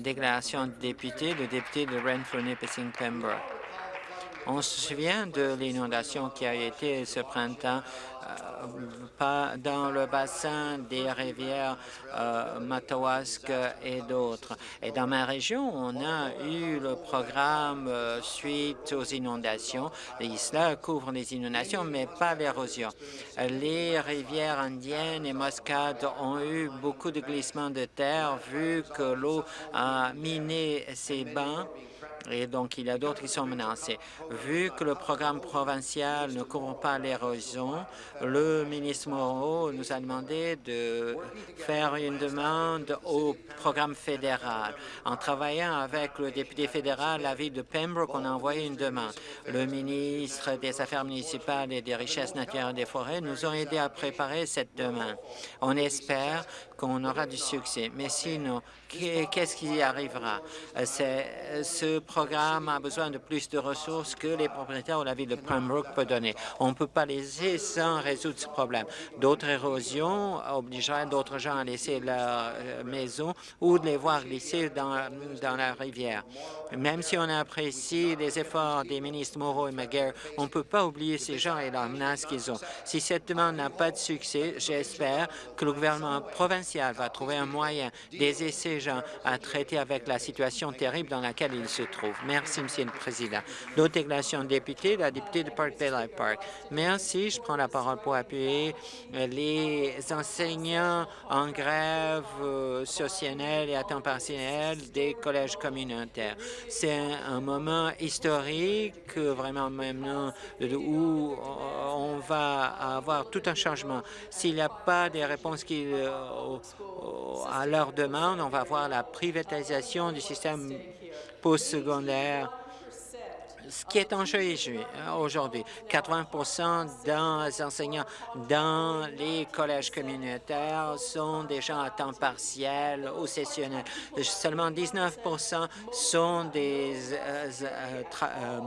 Déclaration de député, le député de Renfrew-Nipissing-Pembroke. On se souvient de l'inondation qui a été ce printemps pas dans le bassin des rivières euh, Matawask et d'autres. Et dans ma région, on a eu le programme euh, suite aux inondations. Et cela couvre les inondations, mais pas l'érosion. Les rivières indiennes et Muscat ont eu beaucoup de glissements de terre vu que l'eau a miné ces bancs et donc il y a d'autres qui sont menacés. Vu que le programme provincial ne couvre pas l'érosion, le ministre Moreau nous a demandé de faire une demande au programme fédéral. En travaillant avec le député fédéral, la ville de Pembroke, on a envoyé une demande. Le ministre des Affaires municipales et des Richesses naturelles des forêts nous ont aidé à préparer cette demande. On espère qu'on aura du succès. Mais sinon, qu'est-ce qui arrivera? Ce programme a besoin de plus de ressources que les propriétaires ou la ville de Pembroke peut donner. On ne peut pas laisser sans résoudre ce problème. D'autres érosions obligeraient d'autres gens à laisser leur euh, maison ou de les voir glisser dans, la rivière. Même si on apprécie les efforts des ministres Moreau et McGuire, on ne peut pas oublier ces gens et la menace qu'ils ont. Si cette demande n'a pas de succès, j'espère que le gouvernement provincial va trouver un moyen d'aider ces gens à traiter avec la situation terrible dans laquelle ils se trouvent. Merci, Monsieur le Président. D'autres déclarations de député, la députée de Park Bay Park. Merci. Je prends la parole pour appuyer les enseignants en grève euh, sociale et à temps partiel des collèges communautaires. C'est un, moment historique, vraiment maintenant, où on va avoir tout un changement. S'il n'y a pas des réponses qui, euh, à leur demande, on va voir la privatisation du système postsecondaire ce qui est en jeu aujourd'hui. 80% des enseignants dans les collèges communautaires sont des gens à temps partiel ou sessionnels. Seulement 19% sont des euh, euh, euh,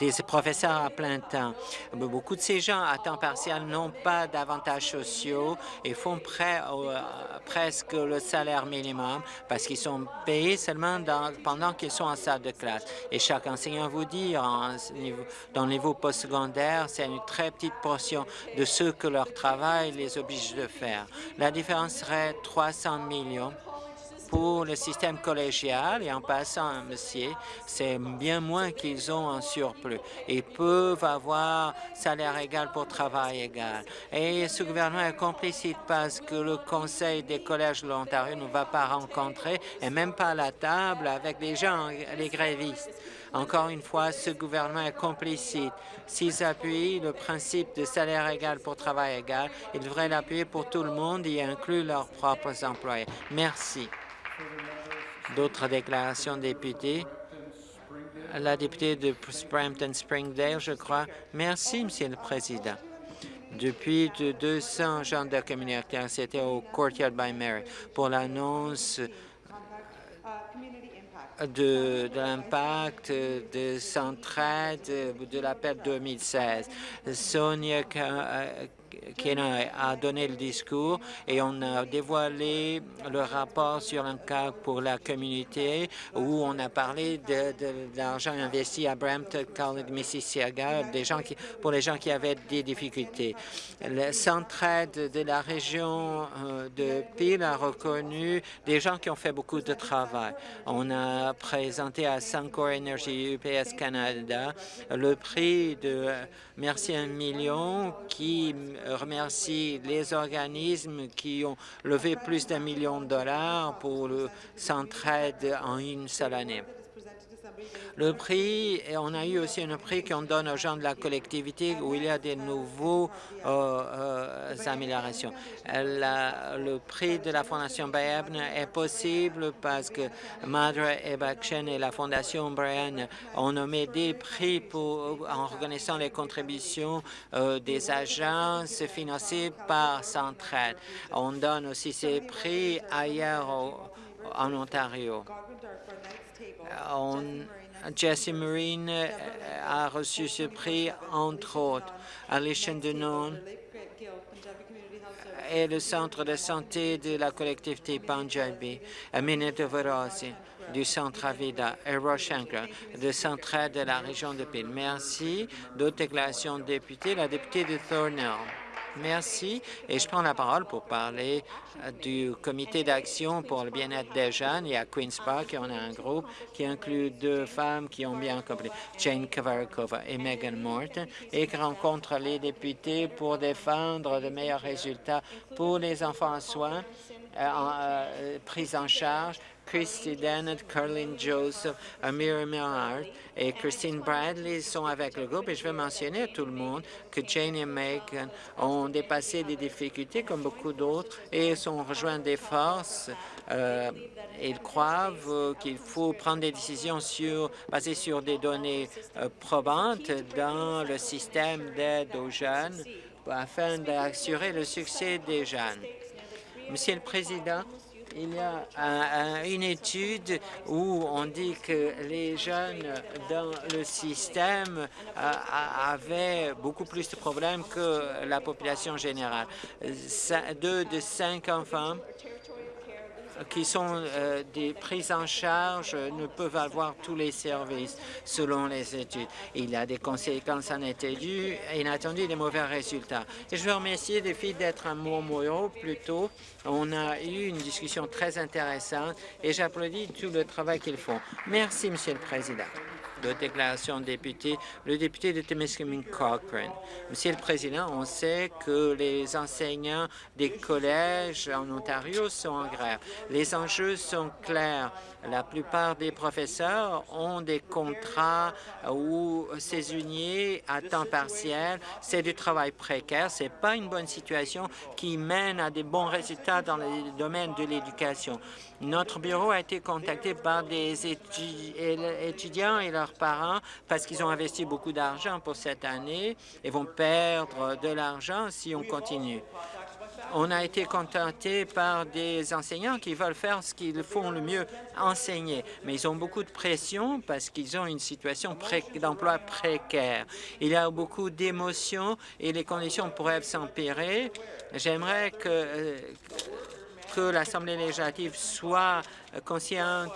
des professeurs à plein temps. Beaucoup de ces gens à temps partiel n'ont pas d'avantages sociaux et font près, euh, presque le salaire minimum parce qu'ils sont payés seulement pendant qu'ils sont en salle de classe. Et chaque enseignant vous dit, dans le niveau postsecondaire, c'est une très petite portion de ce que leur travail les oblige de faire. La différence serait 300 millions pour le système collégial et en passant, monsieur, c'est bien moins qu'ils ont en surplus. Ils peuvent avoir salaire égal pour travail égal. Et ce gouvernement est complicite parce que le Conseil des collèges de l'Ontario ne va pas rencontrer et même pas à la table avec les gens, les grévistes. Encore une fois, ce gouvernement est complicite. S'ils appuient le principe de salaire égal pour travail égal, ils devraient l'appuyer pour tout le monde et inclure leurs propres employés. Merci. D'autres déclarations de députés? La députée de Brampton-Springdale, je crois. Merci, Monsieur le Président. Depuis 200 gens de communautaire, c'était au Courtyard by Mary pour l'annonce de, de l'impact de Centraide de l'appel 2016. Sonia a donné le discours et on a dévoilé le rapport sur un cas pour la communauté où on a parlé de, l'argent investi à Brampton, College, Mississauga, des gens qui, pour les gens qui avaient des difficultés. Le centraide de la région euh, de Peel a reconnu des gens qui ont fait beaucoup de travail. On a présenté à Suncor Energy UPS Canada le prix de Merci un million qui remercie les organismes qui ont levé plus d'un million de dollars pour le centraide en une seule année. Le prix, et on a eu aussi un prix qu'on donne aux gens de la collectivité où il y a des nouveaux euh, euh, améliorations. le prix de la Fondation Bayabn est possible parce que Madre Ebakshen et la Fondation Brian ont nommé des prix pour, en reconnaissant les contributions euh, des agences financées par Centraide. On donne aussi ces prix ailleurs en Ontario. On, Jesse Marine euh, a reçu ce prix, entre autres. Alicia Denon et le centre de santé de la collectivité Punjabi, Aminata Varasi du centre Avida et Roshankar de centre de la région de Peel. Merci. D'autres déclarations de députés. La députée de Thornhill. Merci. Et je prends la parole pour parler euh, du comité d'action pour le bien-être des jeunes. Et à Queen's Park, on a un groupe qui inclut deux femmes qui ont bien compris, Jane Kavarakova et Megan Morton, et qui rencontre les députés pour défendre de meilleurs résultats pour les enfants en soins euh, euh, pris en charge Christy Dennett, Carlin Joseph, Amir Millard et Christine Bradley sont avec le groupe. Et je veux mentionner à tout le monde que Jane et Megan ont dépassé des difficultés comme beaucoup d'autres et sont rejoints des forces. Euh, ils croient qu'il faut prendre des décisions sur, basées sur des données euh, probantes dans le système d'aide aux jeunes afin d'assurer le succès des jeunes. Monsieur le Président, il y a une étude où on dit que les jeunes dans le système euh, avaient beaucoup plus de problèmes que la population générale. Deux de cinq enfants qui sont euh, des prises en charge ne peuvent avoir tous les services selon les études. Il y a des conséquences inattendues, inattendues des mauvais résultats. Et je veux remercier les filles d'être à Montmoreau plus tôt. On a eu une discussion très intéressante et j'applaudis tout le travail qu'ils font. Merci, Monsieur le Président de déclaration de député, le député de Temiskaming Cochrane. Monsieur le Président, on sait que les enseignants des collèges en Ontario sont en grève. Les enjeux sont clairs. La plupart des professeurs ont des contrats ou saisonniers à temps partiel. C'est du travail précaire. Ce n'est pas une bonne situation qui mène à des bons résultats dans le domaine de l'éducation. Notre bureau a été contacté par des étudiants et leurs parents parce qu'ils ont investi beaucoup d'argent pour cette année et vont perdre de l'argent si on continue. On a été contacté par des enseignants qui veulent faire ce qu'ils font le mieux, enseigner. Mais ils ont beaucoup de pression parce qu'ils ont une situation d'emploi précaire. Il y a beaucoup d'émotions et les conditions pourraient s'empirer. J'aimerais que euh, que l'Assemblée législative soit consciente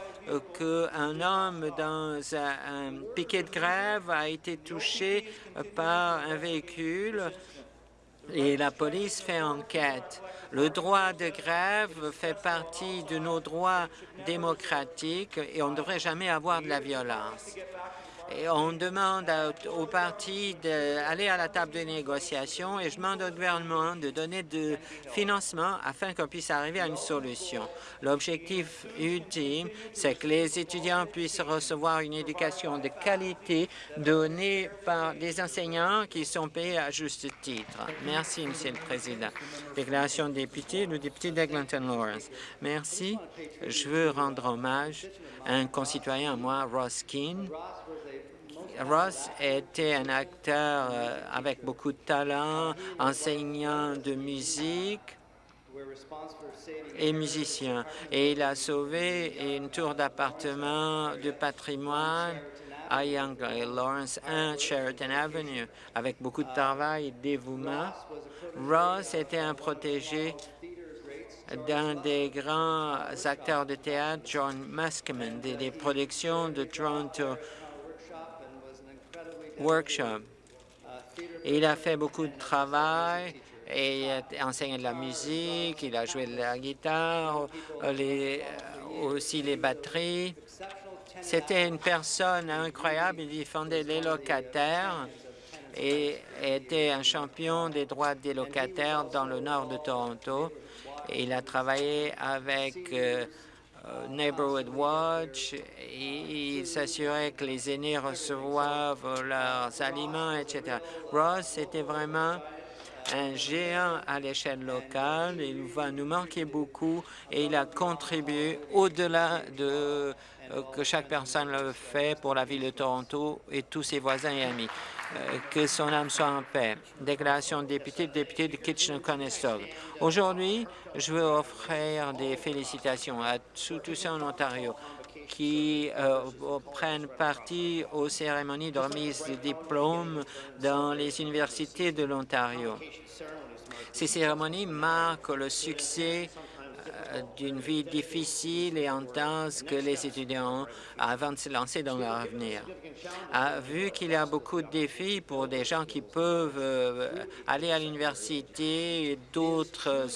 qu'un homme dans un, piquet de grève a été touché par un véhicule et la police fait enquête. Le droit de grève fait partie de nos droits démocratiques et on ne devrait jamais avoir de la violence on demande aux partis d'aller à la table de négociation et je demande au gouvernement de donner du financement afin qu'on puisse arriver à une solution. L'objectif ultime, c'est que les étudiants puissent recevoir une éducation de qualité donnée par des enseignants qui sont payés à juste titre. Merci, Monsieur le Président. Déclaration de député, le député d'Eglinton Lawrence. Merci. Je veux rendre hommage à un concitoyen à moi, Ross Keane, Ross était un acteur euh, avec beaucoup de talent, enseignant de musique et musicien. Et il a sauvé une tour d'appartement de patrimoine à Young Lawrence 1 Sheraton Avenue avec beaucoup de travail et dévouement. Ross était un protégé d'un des grands acteurs de théâtre, John Muskman, des productions de Toronto workshop. Il a fait beaucoup de travail et a enseigné de la musique, il a joué de la guitare, les, aussi les batteries. C'était une personne incroyable, il défendait les locataires et était un champion des droits des locataires dans le nord de Toronto. Il a travaillé avec euh, euh, Neighborhood Watch, il s'assurait que les aînés reçoivent leurs aliments, etc. Ross était vraiment un géant à l'échelle locale. Il va nous manquer beaucoup et il a contribué au-delà de euh, que chaque personne le fait pour la ville de Toronto et tous ses voisins et amis. Euh, que son âme soit en paix. Déclaration de député, député de Kitchener-Conestoga. Aujourd'hui, je veux offrir des félicitations à tous ceux en Ontario qui euh, prennent partie aux cérémonies de remise de diplômes dans les universités de l'Ontario. Ces cérémonies marquent le succès euh, d'une vie difficile et intense que les étudiants ont avant de se lancer dans leur avenir. Ah, vu qu'il y a beaucoup de défis pour des gens qui peuvent euh, aller à l'université et d'autres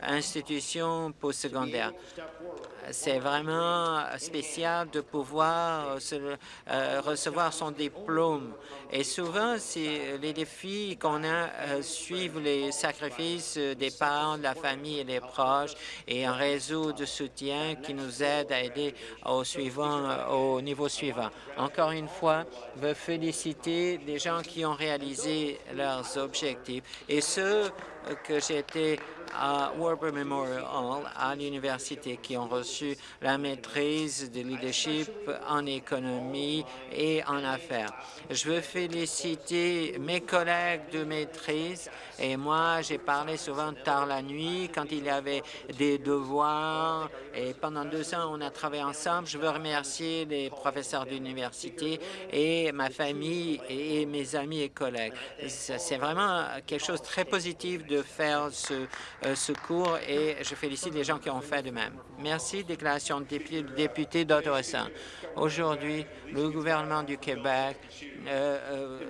institutions postsecondaires, c'est vraiment spécial de pouvoir recevoir son diplôme. Et souvent, les défis qu'on a suivent les sacrifices des parents, de la famille et des proches et un réseau de soutien qui nous aide à aider au, suivant, au niveau suivant. Encore une fois, je veux féliciter les gens qui ont réalisé leurs objectifs et ceux que j'étais à Warburg Memorial Hall à l'université qui ont reçu la maîtrise de leadership en économie et en affaires. Je veux féliciter mes collègues de maîtrise et moi, j'ai parlé souvent tard la nuit quand il y avait des devoirs et pendant deux ans, on a travaillé ensemble. Je veux remercier les professeurs d'université et ma famille et mes amis et collègues. C'est vraiment quelque chose de très positif de faire ce secours et je félicite les gens qui ont fait de même. Merci. Déclaration de député d'Ottawa. Aujourd'hui, le gouvernement du Québec euh, euh,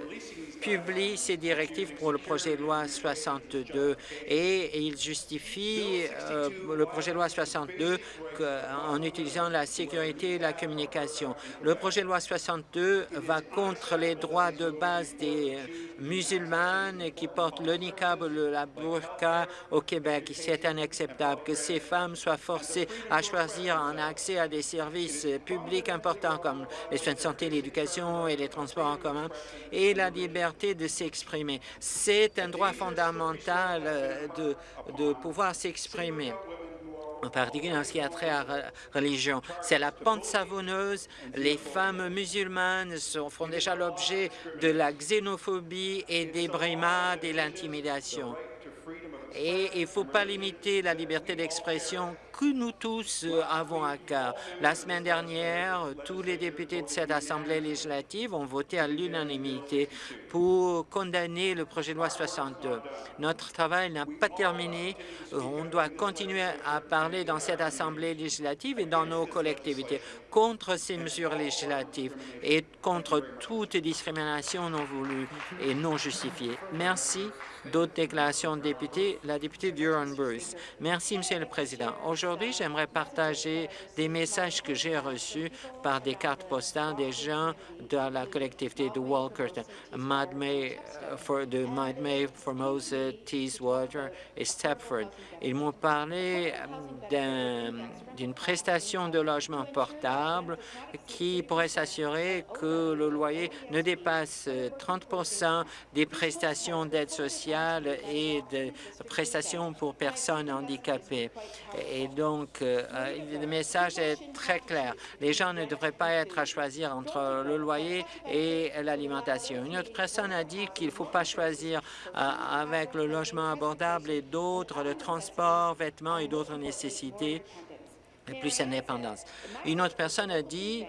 publie ses directives pour le projet de loi 62 et, il justifie le projet de loi 62 en utilisant la sécurité et la communication. Le projet de loi 62 va contre les droits de base des musulmanes qui portent le niqab ou la burqa au Québec. C'est inacceptable que ces femmes soient forcées à choisir un accès à des services publics importants comme les soins de santé, l'éducation et les transports en commun et la liberté de s'exprimer. C'est un droit fondamental euh, de, de pouvoir s'exprimer en particulier en ce qui a trait à la religion. C'est la pente savonneuse. Les femmes musulmanes font déjà l'objet de la xénophobie et des brimades et l'intimidation. Et il ne faut pas limiter la liberté d'expression que nous tous euh, avons à cœur. La semaine dernière, tous les députés de cette Assemblée législative ont voté à l'unanimité pour condamner le projet de loi 62. Notre travail n'a pas terminé. On doit continuer à parler dans cette Assemblée législative et dans nos collectivités contre ces mesures législatives et contre toute discrimination non voulue et non justifiée. Merci. D'autres déclarations de députés. La députée Durham-Bruce. Merci, Monsieur le Président. J'aimerais partager des messages que j'ai reçus par des cartes postales des gens de la collectivité de Walkerton, Madmay, for, de Madmay, Formosa, Teeswater et Stepford. Ils m'ont parlé d'une prestation de logement portable qui pourrait s'assurer que le loyer ne dépasse 30% des prestations d'aide sociale et de prestations pour personnes handicapées. Donc, euh, le message est très clair. Les gens ne devraient pas être à choisir entre le loyer et l'alimentation. Une autre personne a dit qu'il ne faut pas choisir euh, avec le logement abordable et d'autres, le transport, vêtements et d'autres nécessités plus indépendance. Une autre personne a dit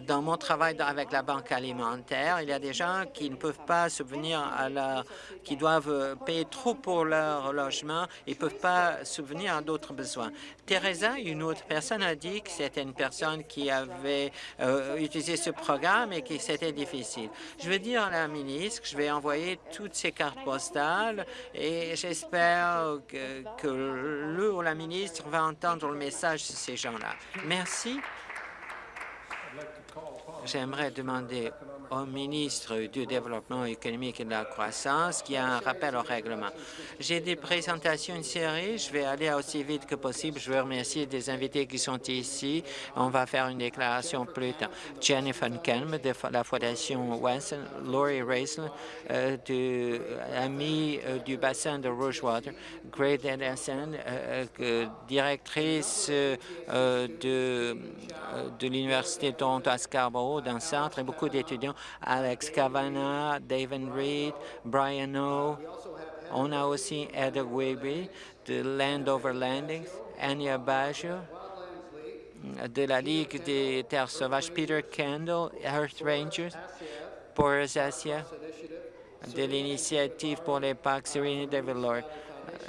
dans mon travail avec la banque alimentaire, il y a des gens qui ne peuvent pas subvenir à leur, qui doivent payer trop pour leur logement et ne peuvent pas subvenir à d'autres besoins. Teresa, une autre personne, a dit que c'était une personne qui avait euh, utilisé ce programme et que c'était difficile. Je veux dire à la ministre que je vais envoyer toutes ces cartes postales et j'espère que le ou la ministre va entendre le message de ces gens-là. Merci. J'aimerais demander au ministre du Développement économique et de la croissance qui a un rappel au règlement. J'ai des présentations une série. Je vais aller aussi vite que possible. Je veux remercier des invités qui sont ici. On va faire une déclaration plus tard. Jennifer Kelm de la Fondation Wesson, Laurie Raisler, euh, du, amie euh, du bassin de Rougewater, Greg Edison, euh, directrice de, de l'Université de Toronto à Scarborough, d'un centre, et beaucoup d'étudiants Alex Cavana, David Reed, Brian O. On a aussi Ed Wigby de Landover Landings, Anya Baggio de la Ligue des Terres Sauvages, Peter Kendall, Earth Rangers, Boris Asia, de l'Initiative pour les Parcs Serena Develor,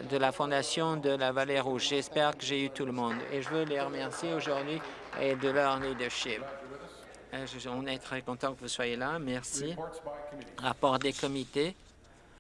de la Fondation de la Vallée Rouge. J'espère que j'ai eu tout le monde et je veux les remercier aujourd'hui et de leur leadership. Euh, on est très content que vous soyez là. Merci. Rapport des comités.